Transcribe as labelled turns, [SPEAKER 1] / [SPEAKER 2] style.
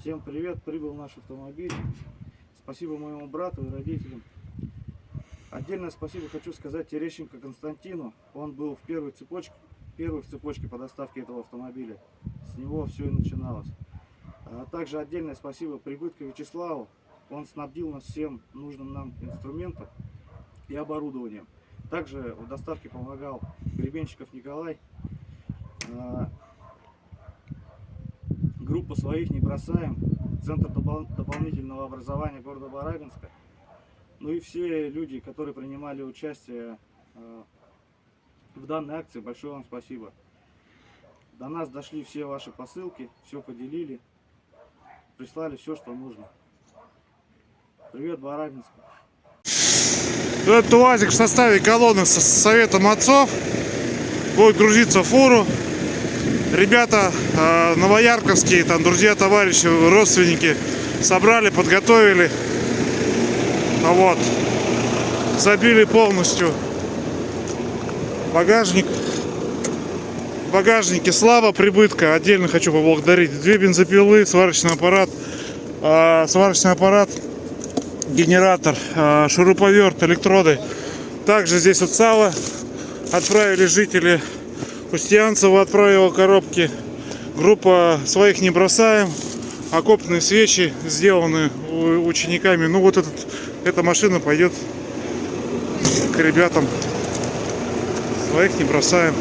[SPEAKER 1] Всем привет, прибыл наш автомобиль. Спасибо моему брату и родителям. Отдельное спасибо хочу сказать Терещенко Константину. Он был в первой цепочке, первый в цепочке по доставке этого автомобиля. С него все и начиналось. А также отдельное спасибо Прибытко Вячеславу. Он снабдил нас всем нужным нам инструментом и оборудованием. Также в доставке помогал Гребенщиков Николай. Группу своих не бросаем. Центр допол- дополнительного образования города Барабинска. Ну и все люди, которые принимали участие э, в данной акции, большое вам спасибо. До нас дошли все ваши посылки, все поделили, прислали все, что нужно. Привет, Барабинск.
[SPEAKER 2] Этот УАЗик в составе колонны с советом отцов будет грузиться в фуру. Ребята э, новоярковские, там друзья, товарищи, родственники собрали, подготовили. А Вот. Забили полностью багажник. В багажнике слава прибытка. Отдельно хочу поблагодарить. Две бензопилы, сварочный аппарат. э, сварочный аппарат генератор, э, шуруповерт, электроды. Также здесь вот сало отправили жители Устьянцева отправила коробки. Группа своих не бросаем. Окопные свечи сделаны учениками. Ну вот этот, эта машина пойдет к ребятам. Своих не бросаем.